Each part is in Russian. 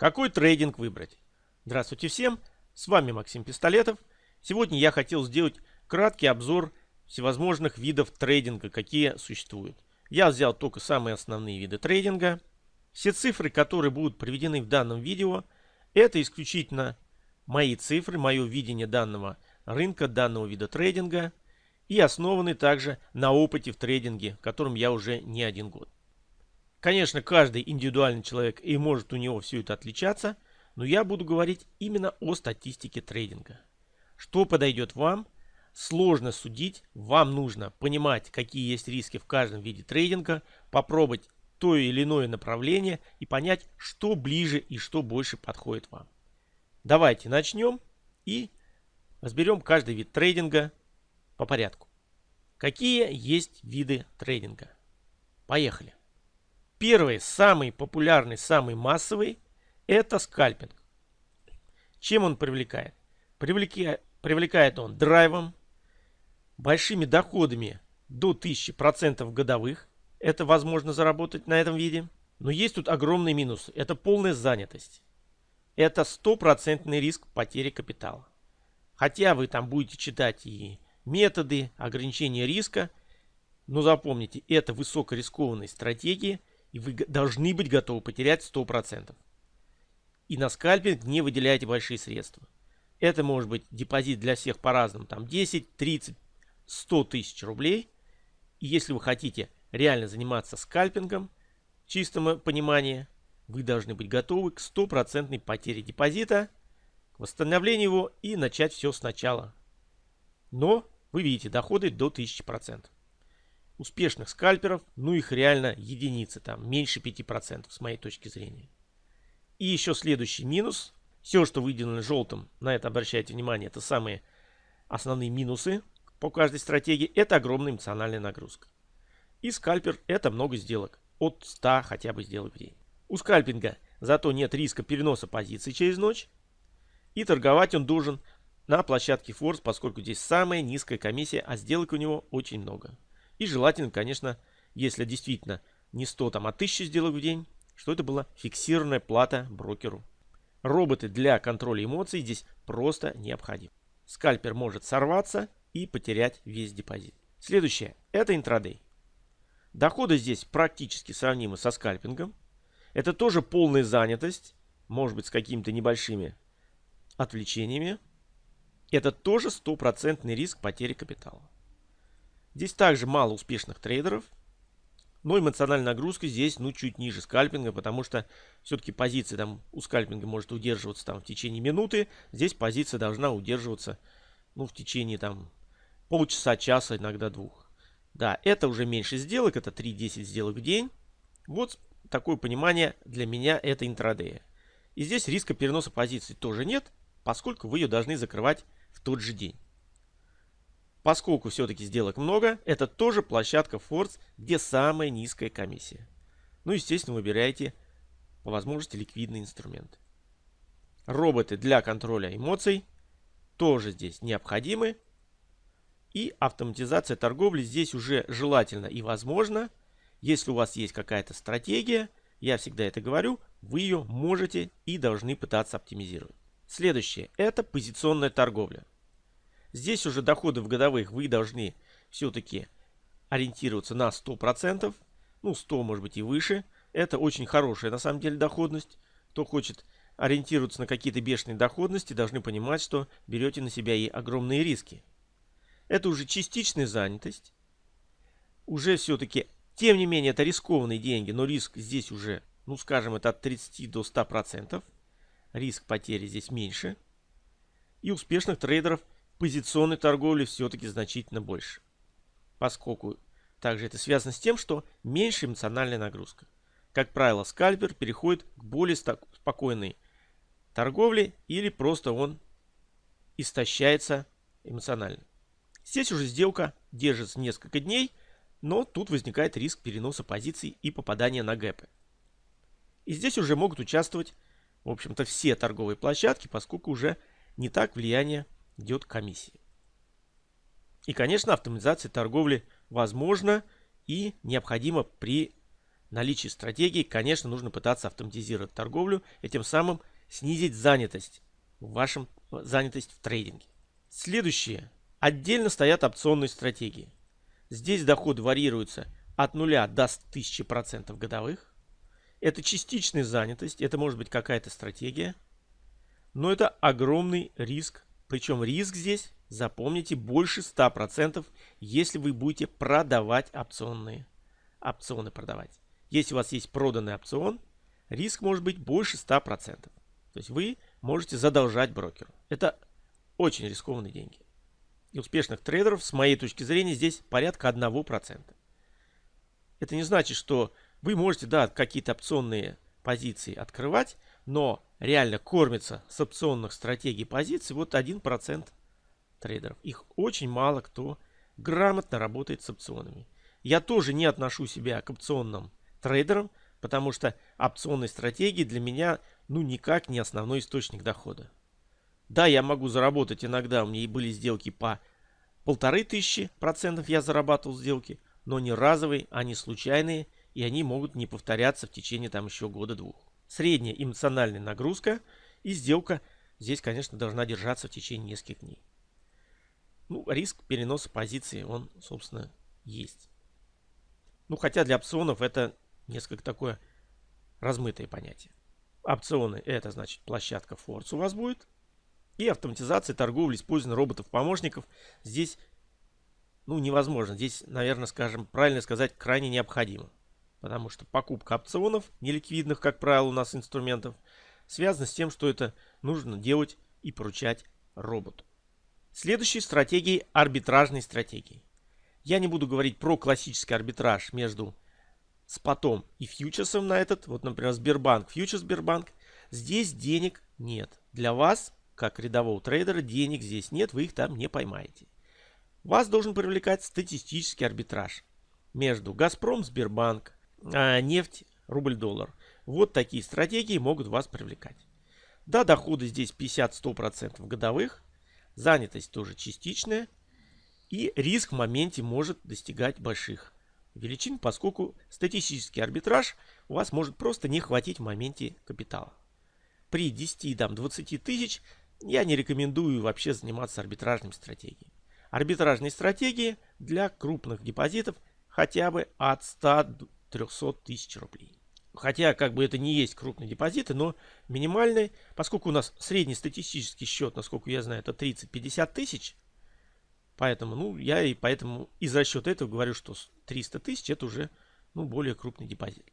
Какой трейдинг выбрать? Здравствуйте всем, с вами Максим Пистолетов. Сегодня я хотел сделать краткий обзор всевозможных видов трейдинга, какие существуют. Я взял только самые основные виды трейдинга. Все цифры, которые будут приведены в данном видео, это исключительно мои цифры, мое видение данного рынка, данного вида трейдинга и основаны также на опыте в трейдинге, которым я уже не один год. Конечно, каждый индивидуальный человек и может у него все это отличаться, но я буду говорить именно о статистике трейдинга. Что подойдет вам, сложно судить, вам нужно понимать, какие есть риски в каждом виде трейдинга, попробовать то или иное направление и понять, что ближе и что больше подходит вам. Давайте начнем и разберем каждый вид трейдинга по порядку. Какие есть виды трейдинга? Поехали. Первый, самый популярный, самый массовый – это скальпинг. Чем он привлекает? Привлекает, привлекает он драйвом, большими доходами до 1000% годовых. Это возможно заработать на этом виде. Но есть тут огромный минус. Это полная занятость. Это стопроцентный риск потери капитала. Хотя вы там будете читать и методы ограничения риска, но запомните, это высокорискованные стратегии – и вы должны быть готовы потерять 100%. И на скальпинг не выделяйте большие средства. Это может быть депозит для всех по-разному, там 10, 30, 100 тысяч рублей. И если вы хотите реально заниматься скальпингом, чистом понимании, вы должны быть готовы к стопроцентной потере депозита, к восстановлению его и начать все сначала. Но вы видите доходы до 1000% успешных скальперов, ну их реально единицы, там меньше 5% с моей точки зрения. И еще следующий минус. Все, что выделено желтым, на это обращайте внимание, это самые основные минусы по каждой стратегии. Это огромная эмоциональная нагрузка. И скальпер это много сделок. От 100 хотя бы сделок в день. У скальпинга зато нет риска переноса позиций через ночь. И торговать он должен на площадке Форс, поскольку здесь самая низкая комиссия, а сделок у него очень много. И желательно, конечно, если действительно не 100, там, а 1000 сделок в день, что это была фиксированная плата брокеру. Роботы для контроля эмоций здесь просто необходимы. Скальпер может сорваться и потерять весь депозит. Следующее – это интрадей. Доходы здесь практически сравнимы со скальпингом. Это тоже полная занятость, может быть с какими-то небольшими отвлечениями. Это тоже стопроцентный риск потери капитала. Здесь также мало успешных трейдеров. Но эмоциональная нагрузка здесь ну чуть ниже скальпинга, потому что все-таки позиция там у скальпинга может удерживаться там в течение минуты. Здесь позиция должна удерживаться ну в течение там полчаса, часа, иногда двух. Да, это уже меньше сделок, это 3-10 сделок в день. Вот такое понимание для меня это интрадея. И здесь риска переноса позиции тоже нет, поскольку вы ее должны закрывать в тот же день. Поскольку все-таки сделок много, это тоже площадка Force, где самая низкая комиссия. Ну, естественно, выбирайте по возможности ликвидный инструмент. Роботы для контроля эмоций тоже здесь необходимы. И автоматизация торговли здесь уже желательно и возможно. Если у вас есть какая-то стратегия, я всегда это говорю, вы ее можете и должны пытаться оптимизировать. Следующее – это позиционная торговля. Здесь уже доходы в годовых вы должны все-таки ориентироваться на 100%. Ну, 100 может быть и выше. Это очень хорошая на самом деле доходность. Кто хочет ориентироваться на какие-то бешеные доходности, должны понимать, что берете на себя и огромные риски. Это уже частичная занятость. Уже все-таки, тем не менее, это рискованные деньги, но риск здесь уже, ну скажем, это от 30 до 100%. Риск потери здесь меньше. И успешных трейдеров – позиционной торговли все-таки значительно больше. Поскольку также это связано с тем, что меньше эмоциональная нагрузка. Как правило, скальпер переходит к более спокойной торговле или просто он истощается эмоционально. Здесь уже сделка держится несколько дней, но тут возникает риск переноса позиций и попадания на гэпы. И здесь уже могут участвовать, в общем-то, все торговые площадки, поскольку уже не так влияние идет комиссия. И, конечно, автоматизация торговли возможна и необходима при наличии стратегии, конечно, нужно пытаться автоматизировать торговлю и тем самым снизить занятость в вашем занятость в трейдинге. Следующее. Отдельно стоят опционные стратегии. Здесь доходы варьируются от 0 до 1000% годовых. Это частичная занятость, это может быть какая-то стратегия. Но это огромный риск. Причем риск здесь, запомните, больше 100%, если вы будете продавать опционные. Опционы продавать. Если у вас есть проданный опцион, риск может быть больше 100%. То есть вы можете задолжать брокеру. Это очень рискованные деньги. И успешных трейдеров, с моей точки зрения, здесь порядка 1%. Это не значит, что вы можете, да, какие-то опционные позиции открывать, но реально кормится с опционных стратегий позиций вот 1% трейдеров. Их очень мало кто грамотно работает с опционами. Я тоже не отношу себя к опционным трейдерам, потому что опционные стратегии для меня ну никак не основной источник дохода. Да, я могу заработать иногда, у меня и были сделки по полторы тысячи процентов я зарабатывал сделки, но не разовые, они случайные, и они могут не повторяться в течение там еще года-двух. Средняя эмоциональная нагрузка и сделка здесь, конечно, должна держаться в течение нескольких дней. Ну, риск переноса позиции, он, собственно, есть. Ну, хотя для опционов это несколько такое размытое понятие. Опционы это значит площадка Force у вас будет. И автоматизация торговли, использования роботов-помощников здесь ну, невозможно. Здесь, наверное, скажем, правильно сказать, крайне необходимо. Потому что покупка опционов, неликвидных, как правило, у нас инструментов, связана с тем, что это нужно делать и поручать роботу. Следующей стратегией арбитражной стратегии. Я не буду говорить про классический арбитраж между спотом и фьючерсом на этот. Вот, например, Сбербанк, фьючерс Сбербанк. Здесь денег нет. Для вас, как рядового трейдера, денег здесь нет, вы их там не поймаете. Вас должен привлекать статистический арбитраж между Газпром, Сбербанк, а, нефть, рубль-доллар. Вот такие стратегии могут вас привлекать. Да, доходы здесь 50-100% годовых, занятость тоже частичная, и риск в моменте может достигать больших величин, поскольку статистический арбитраж у вас может просто не хватить в моменте капитала. При 10-20 тысяч я не рекомендую вообще заниматься арбитражными стратегиями. Арбитражные стратегии для крупных депозитов хотя бы от 100-300 тысяч рублей. Хотя, как бы это не есть крупные депозиты, но минимальный, поскольку у нас средний статистический счет, насколько я знаю, это 30-50 тысяч, Поэтому, ну, я и поэтому из расчета этого говорю, что 300 тысяч это уже, ну, более крупный депозит.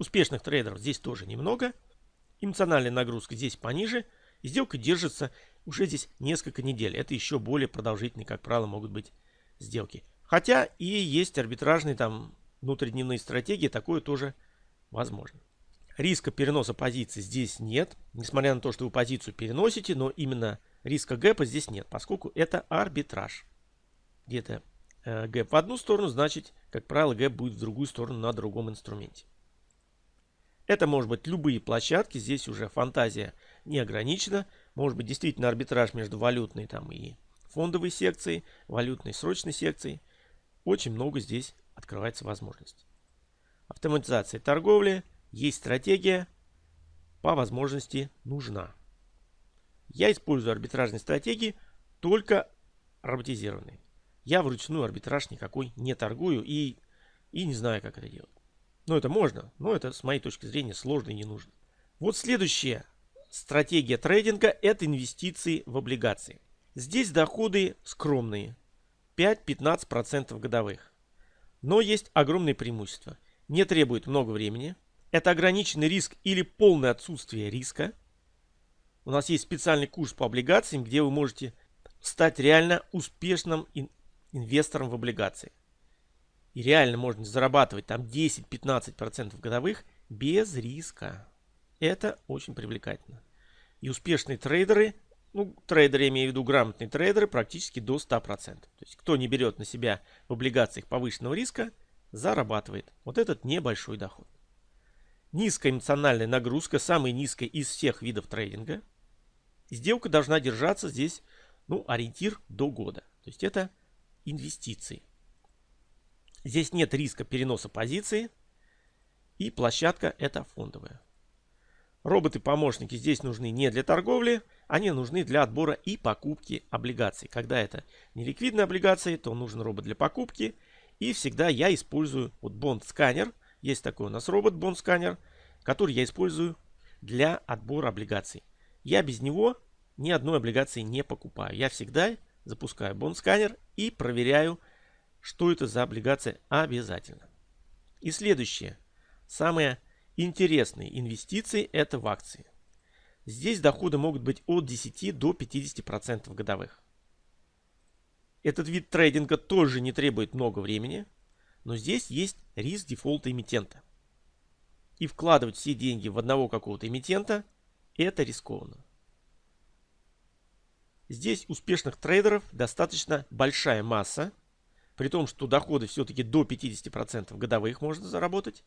Успешных трейдеров здесь тоже немного. Эмоциональная нагрузка здесь пониже. И сделка держится уже здесь несколько недель. Это еще более продолжительные, как правило, могут быть сделки. Хотя и есть арбитражные там внутридневные стратегии, такое тоже возможно. Риска переноса позиции здесь нет. Несмотря на то, что вы позицию переносите, но именно риска гэпа здесь нет, поскольку это арбитраж где-то э, гэп в одну сторону, значит, как правило, гэп будет в другую сторону на другом инструменте. Это может быть любые площадки, здесь уже фантазия не ограничена. Может быть действительно арбитраж между валютной там и фондовой секцией, валютной срочной секцией. Очень много здесь открывается возможностей. Автоматизация торговли, есть стратегия, по возможности нужна. Я использую арбитражные стратегии только роботизированные. Я вручную арбитраж никакой не торгую и, и не знаю, как это делать. Ну, это можно, но это, с моей точки зрения, сложно и не нужно. Вот следующая стратегия трейдинга – это инвестиции в облигации. Здесь доходы скромные – 5-15% годовых. Но есть огромное преимущество. Не требует много времени. Это ограниченный риск или полное отсутствие риска. У нас есть специальный курс по облигациям, где вы можете стать реально успешным инвестором в облигации. И реально можно зарабатывать там 10-15% годовых без риска. Это очень привлекательно. И успешные трейдеры, ну, трейдеры, я имею в виду грамотные трейдеры, практически до 100%. То есть, кто не берет на себя в облигациях повышенного риска, зарабатывает. Вот этот небольшой доход. Низкая эмоциональная нагрузка, самая низкая из всех видов трейдинга. Сделка должна держаться здесь, ну, ориентир до года. То есть, это инвестиций. Здесь нет риска переноса позиции. И площадка это фондовая. Роботы-помощники здесь нужны не для торговли, они нужны для отбора и покупки облигаций. Когда это не ликвидные облигации, то нужен робот для покупки. И всегда я использую вот бонд-сканер. Есть такой у нас робот бонд-сканер, который я использую для отбора облигаций. Я без него ни одной облигации не покупаю. Я всегда запускаю бонд-сканер и проверяю, что это за облигация обязательно. И следующее, самое интересные инвестиции – это в акции. Здесь доходы могут быть от 10 до 50% годовых. Этот вид трейдинга тоже не требует много времени, но здесь есть риск дефолта эмитента. И вкладывать все деньги в одного какого-то эмитента – это рискованно. Здесь успешных трейдеров достаточно большая масса, при том, что доходы все-таки до 50% годовых можно заработать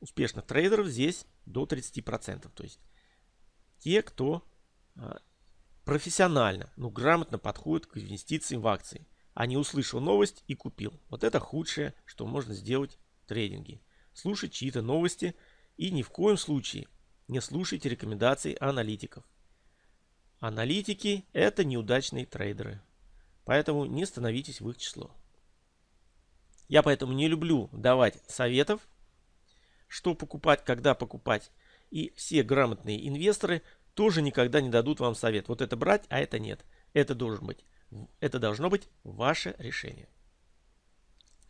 успешных трейдеров здесь до 30%. То есть те, кто а, профессионально, ну грамотно подходит к инвестициям в акции, а не услышал новость и купил. Вот это худшее, что можно сделать в трейдинге. Слушать чьи-то новости и ни в коем случае не слушайте рекомендаций аналитиков. Аналитики это неудачные трейдеры. Поэтому не становитесь в их число. Я поэтому не люблю давать советов что покупать, когда покупать. И все грамотные инвесторы тоже никогда не дадут вам совет. Вот это брать, а это нет. Это должен быть. Это должно быть ваше решение.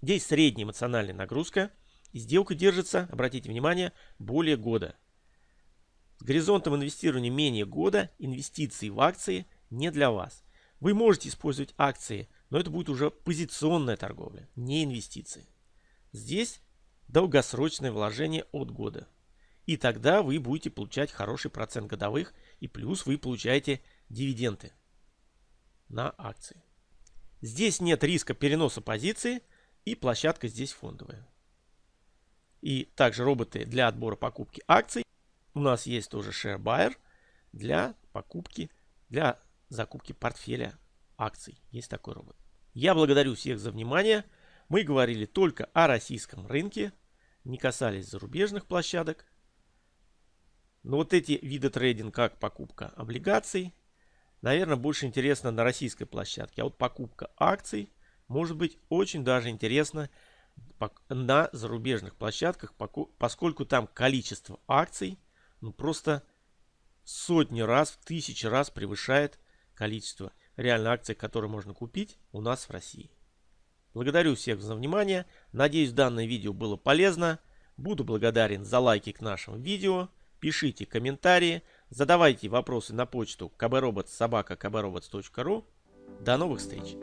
Здесь средняя эмоциональная нагрузка. И сделка держится, обратите внимание, более года. С горизонтом инвестирования менее года инвестиции в акции не для вас. Вы можете использовать акции, но это будет уже позиционная торговля, не инвестиции. Здесь долгосрочное вложение от года. И тогда вы будете получать хороший процент годовых и плюс вы получаете дивиденды на акции. Здесь нет риска переноса позиции и площадка здесь фондовая. И также роботы для отбора покупки акций. У нас есть тоже Share Buyer для покупки, для закупки портфеля акций. Есть такой робот. Я благодарю всех за внимание. Мы говорили только о российском рынке, не касались зарубежных площадок. Но вот эти виды трейдинга, как покупка облигаций, наверное, больше интересно на российской площадке. А вот покупка акций может быть очень даже интересно на зарубежных площадках, поскольку там количество акций ну, просто сотни раз, в тысячи раз превышает количество реально акций, которые можно купить у нас в России. Благодарю всех за внимание. Надеюсь, данное видео было полезно. Буду благодарен за лайки к нашему видео. Пишите комментарии. Задавайте вопросы на почту kbrobot.sobaka.kbrobots.ru. До новых встреч!